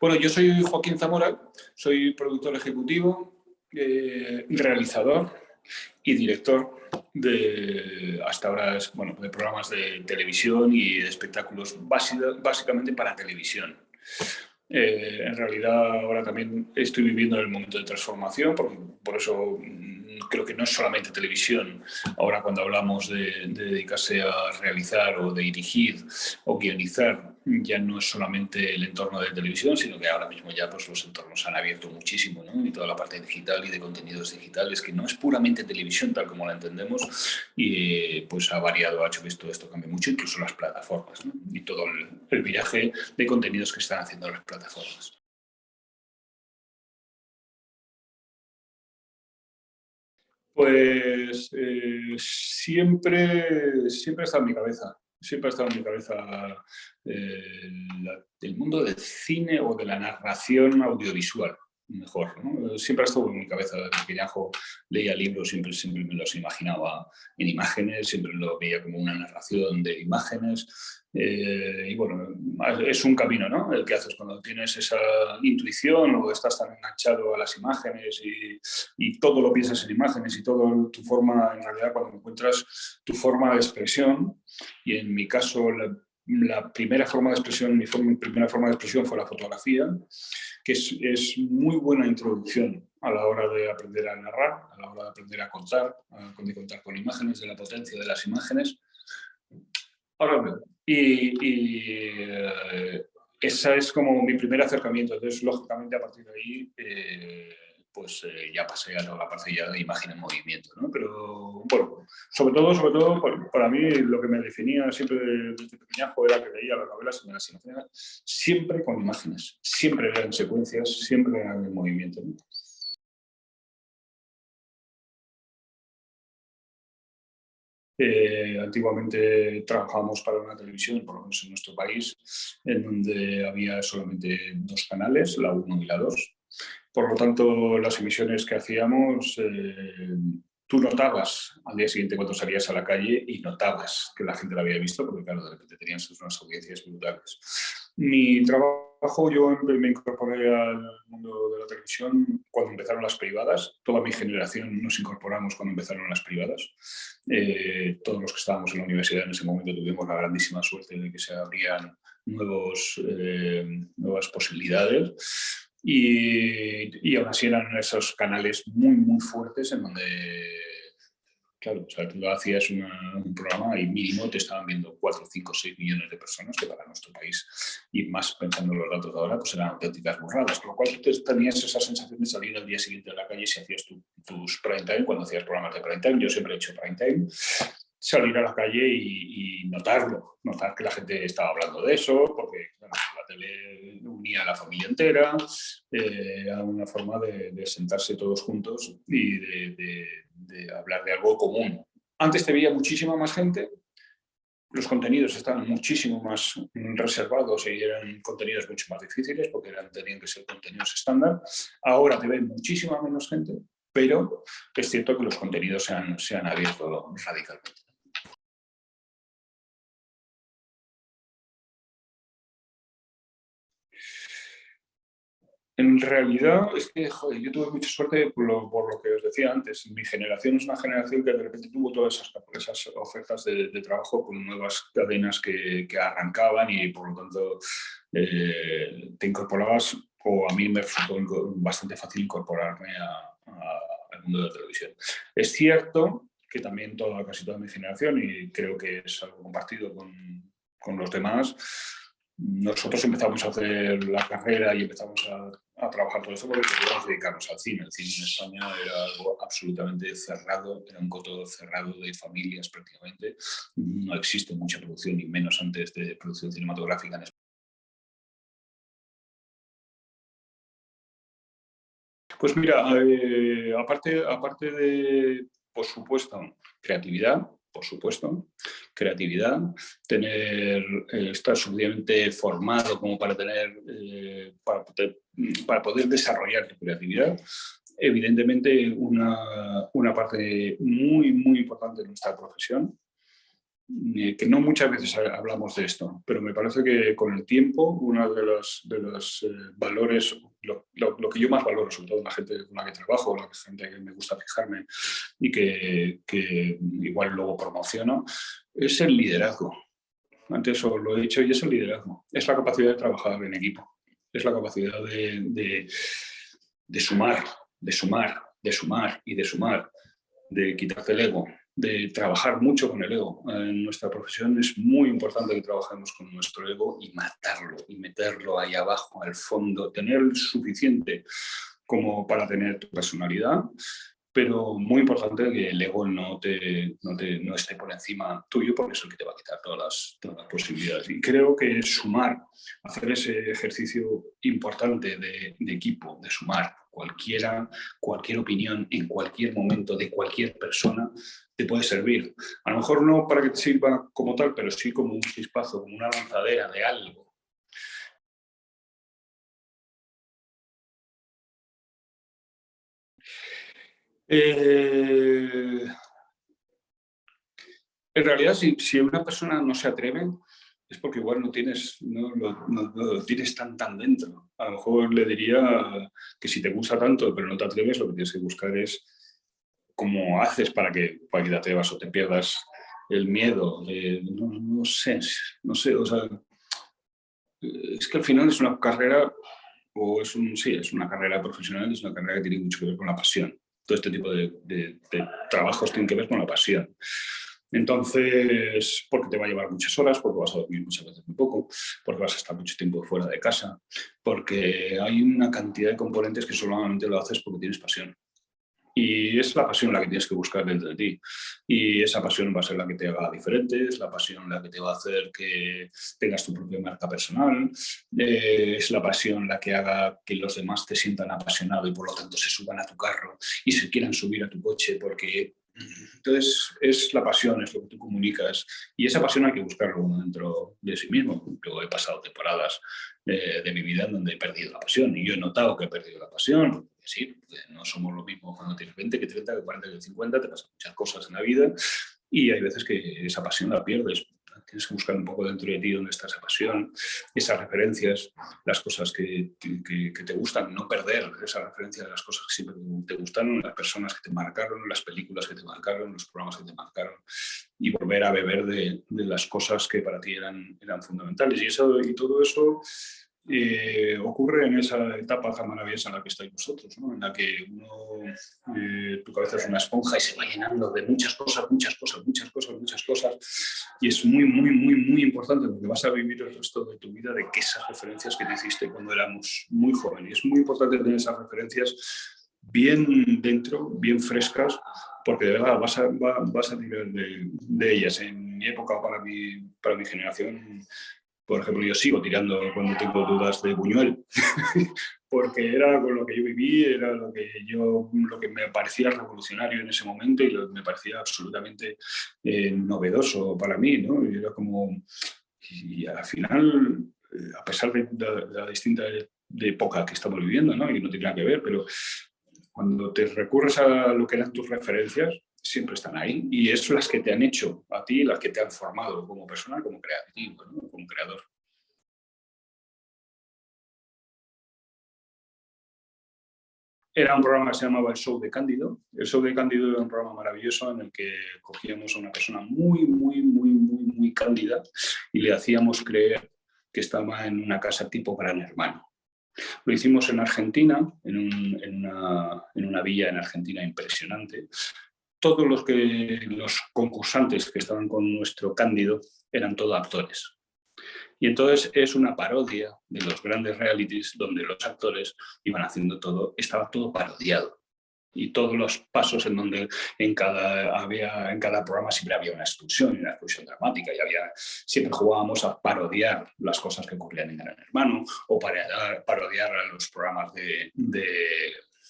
Bueno, yo soy Joaquín Zamora, soy productor ejecutivo, eh, realizador y director de, hasta ahora, bueno, de programas de televisión y de espectáculos básicamente para televisión. Eh, en realidad ahora también estoy viviendo en el momento de transformación, por, por eso mm, creo que no es solamente televisión. Ahora cuando hablamos de, de, dedicarse a realizar o de dirigir o guionizar, ya no es solamente el entorno de televisión, sino que ahora mismo ya pues, los entornos han abierto muchísimo, ¿no? y toda la parte digital y de contenidos digitales, que no es puramente televisión tal como la entendemos, y pues ha variado, ha hecho que todo esto cambie mucho, incluso las plataformas, ¿no? y todo el, el viraje de contenidos que están haciendo las plataformas. Pues eh, siempre, siempre estado en mi cabeza, siempre ha estado en mi cabeza eh, el mundo del cine o de la narración audiovisual mejor. Siempre ha estado en mi cabeza, desde pequeñajo leía libros, siempre, siempre me los imaginaba en imágenes, siempre lo veía como una narración de imágenes. Eh, y bueno, es un camino ¿no? el que haces cuando tienes esa intuición o estás tan enganchado a las imágenes y, todo lo piensas en imágenes y todo tu forma, en realidad cuando encuentras tu forma de expresión, y en mi caso la, primera forma de expresión, mi, primera forma de expresión fue la fotografía, que es, es, muy buena introducción a la hora de aprender a narrar, a la hora de aprender a contar, a, contar con imágenes, de la potencia de las imágenes. Ahora, y, y eh, esa es como mi primer acercamiento, entonces lógicamente a partir de ahí eh, pues eh, ya pasé a la parte de imagen en movimiento, ¿no? Pero bueno, sobre todo, sobre todo, para mí lo que me definía siempre desde pequeñajo era que veía las novelas y me las imaginaba siempre con imágenes, siempre eran secuencias, siempre eran en movimiento. Eh, antiguamente trabajábamos para una televisión, por lo menos en nuestro país, en donde había solamente dos canales, la 1 y la 2, por lo tanto, las emisiones que hacíamos, eh, tú notabas al día siguiente cuando salías a la calle y notabas que la gente la había visto, porque claro, de repente tenían unas audiencias brutales. Mi trabajo, yo me incorporé al mundo de la televisión cuando empezaron las privadas. Toda mi generación nos incorporamos cuando empezaron las privadas. Eh, todos los que estábamos en la universidad en ese momento tuvimos la grandísima suerte de que se abrían nuevos, eh, nuevas posibilidades. Y, y aún así eran esos canales muy, muy fuertes en donde, claro, o sea, hacías un programa y mínimo te estaban viendo 4, 5, 6 millones de personas, que para nuestro país, y más pensando en los datos de ahora, pues eran auténticas burradas. Por lo cual tú tenías esa sensación de salir al día siguiente de la calle si hacías tu, tus prime time, cuando hacías programas de prime time, yo siempre he hecho prime time, salir a la calle y, y, notarlo, notar que la gente estaba hablando de eso, porque bueno, la tele unía a la familia entera, eh, era una forma de, de, sentarse todos juntos y de, de, de, hablar de algo común. Antes te veía muchísima más gente, los contenidos estaban muchísimo más reservados y eran contenidos mucho más difíciles porque eran, tenían que ser contenidos estándar. Ahora te ven muchísima menos gente, pero es cierto que los contenidos se han, se han abierto radicalmente. En realidad, es que joder, yo tuve mucha suerte por lo, por lo, que os decía antes. Mi generación es una generación que de repente tuvo todas esas, esas ofertas de, de, trabajo con nuevas cadenas que, que, arrancaban y por lo tanto eh, te incorporabas, o a mí me resultó bastante fácil incorporarme a, a, al mundo de la televisión. Es cierto que también toda, casi toda mi generación, y creo que es algo compartido con, con los demás, nosotros empezamos a hacer la carrera y empezamos a, trabajar todo esto porque queríamos dedicarnos al cine. El cine en España era algo absolutamente cerrado, era un coto cerrado de familias prácticamente. No existe mucha producción, ni menos antes de producción cinematográfica en España. Pues mira, eh, aparte, aparte de, por supuesto, creatividad, por supuesto, creatividad, tener, eh, estar suficientemente formado como para tener, eh, para, para, poder desarrollar tu creatividad. Evidentemente, una, una parte muy, muy importante de nuestra profesión que no muchas veces hablamos de esto, pero me parece que con el tiempo uno de los, eh, valores, lo, que yo más valoro, sobre todo la gente con la que trabajo, la gente que me gusta fijarme y que, igual luego promociono, es el liderazgo. Antes os lo he dicho y es el liderazgo. Es la capacidad de trabajar en equipo. Es la capacidad de sumar, de sumar, de sumar y de sumar, de quitarte el ego, de trabajar mucho con el ego. En nuestra profesión es muy importante que trabajemos con nuestro ego y matarlo y meterlo ahí abajo, al fondo, tener suficiente como para tener tu personalidad, pero muy importante que el ego no, te, no, te, no esté por encima tuyo porque es el que te va a quitar todas las, todas las posibilidades. Y creo que sumar, hacer ese ejercicio importante de, de equipo, de sumar, cualquiera, cualquier opinión en cualquier momento de cualquier persona te puede servir. A lo mejor no para que te sirva como tal, pero sí como un chispazo, como una lanzadera de algo. Eh, en realidad, si, si, una persona no se atreve, es porque igual no tienes, no, lo tienes tan tan dentro. A lo mejor le diría que si te gusta tanto, pero no te atreves, lo que tienes que buscar es cómo haces para que, para que te atrevas o te pierdas el miedo, de, no, sé, no sé, o sea, es que al final es una carrera, o es un, sí, es una carrera profesional, es una carrera que tiene mucho que ver con la pasión. Todo este tipo de, de trabajos tienen que ver con la pasión. Entonces, porque te va a llevar muchas horas, porque vas a dormir muchas veces muy poco, porque vas a estar mucho tiempo fuera de casa, porque hay una cantidad de componentes que solamente lo haces porque tienes pasión. Y es la pasión la que tienes que buscar dentro de ti. Y esa pasión va a ser la que te haga diferente, es la pasión la que te va a hacer que tengas tu propia marca personal, eh, es la pasión la que haga que los demás te sientan apasionado y por lo tanto se suban a tu carro y se quieran subir a tu coche porque entonces, es la pasión, es lo que tú comunicas. Y esa pasión hay que buscarlo dentro de sí mismo. Yo he pasado temporadas eh, de mi vida en donde he perdido la pasión. Y yo he notado que he perdido la pasión. Sí, no somos lo mismo cuando tienes 20, que 30, que 40, que 50. Te pasan muchas cosas en la vida. Y hay veces que esa pasión la pierdes tienes que buscar un poco dentro de ti dónde está esa pasión, esas referencias, las cosas que, que, te gustan, no perder esa referencia de las cosas que siempre te gustaron, las personas que te marcaron, las películas que te marcaron, los programas que te marcaron y volver a beber de, de las cosas que para ti eran, eran fundamentales. Y, eso, y todo eso eh, ocurre en esa etapa tan maravillosa en la que estáis vosotros, en la que eh, tu cabeza es una esponja y se va llenando de muchas cosas, muchas cosas, muchas cosas, muchas cosas. Y es muy, muy, muy, muy importante porque vas a vivir el resto de tu vida de que esas referencias que te hiciste cuando éramos muy jóvenes. Es muy importante tener esas referencias bien dentro, bien frescas, porque de verdad vas a, vas a tirar de, de, ellas. En mi época, para mi, para mi generación, por ejemplo, yo sigo tirando cuando tengo dudas de Buñuel, porque era con lo que yo viví, era lo que, yo, lo que me parecía revolucionario en ese momento y lo, me parecía absolutamente eh, novedoso para mí. ¿no? Y era como, y al final, eh, a pesar de, la distinta época que estamos viviendo, ¿no? y no tiene nada que ver, pero cuando te recurres a lo que eran tus referencias, siempre están ahí y es las que te han hecho a ti, las que te han formado como persona, como creativo, como creador. Era un programa que se llamaba El Show de Cándido. El Show de Cándido era un programa maravilloso en el que cogíamos a una persona muy, muy, muy, muy, muy cándida y le hacíamos creer que estaba en una casa tipo gran hermano. Lo hicimos en Argentina, en, una, villa en Argentina impresionante, todos los, los concursantes que estaban con nuestro Cándido eran todos actores. Y entonces es una parodia de los grandes realities donde los actores iban haciendo todo, estaba todo parodiado. Y todos los pasos en donde en cada, había, en cada programa siempre había una exclusión, una exclusión dramática, y había, siempre jugábamos a parodiar las cosas que ocurrían en Gran Hermano, o para parodiar los programas de, de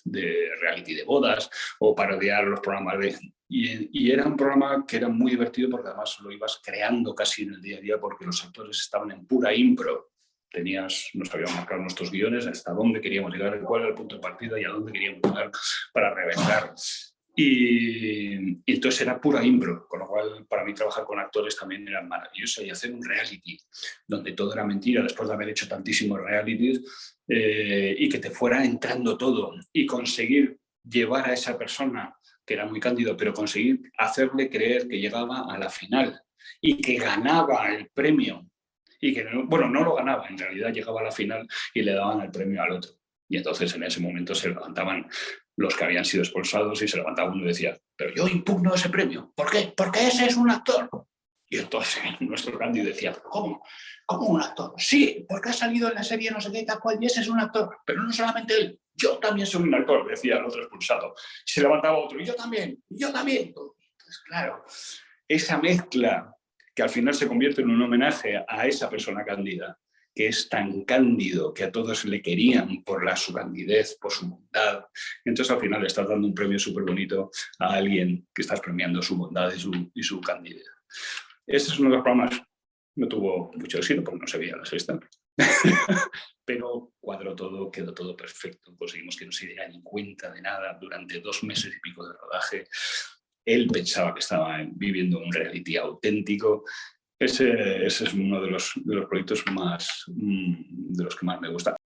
de reality de bodas o parodiar los programas de... Y, era un programa que era muy divertido porque además lo ibas creando casi en el día a día porque los actores estaban en pura impro. Tenías, nos habíamos marcado nuestros guiones hasta dónde queríamos llegar, cuál era el punto de partida y a dónde queríamos llegar para reventar. Y, y, entonces era pura impro, con lo cual para mí trabajar con actores también era maravilloso y hacer un reality donde todo era mentira después de haber hecho tantísimos realities eh, y que te fuera entrando todo y conseguir llevar a esa persona que era muy cándido, pero conseguir hacerle creer que llegaba a la final y que ganaba el premio y que, bueno, no lo ganaba, en realidad llegaba a la final y le daban el premio al otro. Y entonces en ese momento se levantaban los que habían sido expulsados y se levantaba uno y decía, pero yo impugno ese premio. ¿Por qué? Porque ese es un actor. Y entonces nuestro Gandhi decía, ¿cómo? ¿Cómo un actor? Sí, porque ha salido en la serie no sé qué tal cual y ese es un actor. Pero no solamente él, yo también soy un actor, decía el otro expulsado. Y se levantaba otro, y yo también, y yo también. Entonces, claro, esa mezcla que al final se convierte en un homenaje a esa persona cándida, que es tan cándido, que a todos le querían por la, su candidez, por su bondad. Entonces al final estás dando un premio súper bonito a alguien que estás premiando su bondad y su, y su candidez. Este es uno de los programas, no tuvo mucho éxito porque no se veía la sexta, pero cuadró todo, quedó todo perfecto, conseguimos que no se diera ni cuenta de nada durante dos meses y pico de rodaje. Él pensaba que estaba viviendo un reality auténtico ese, ese, es uno de los, de los proyectos más, mm, de los que más me gusta.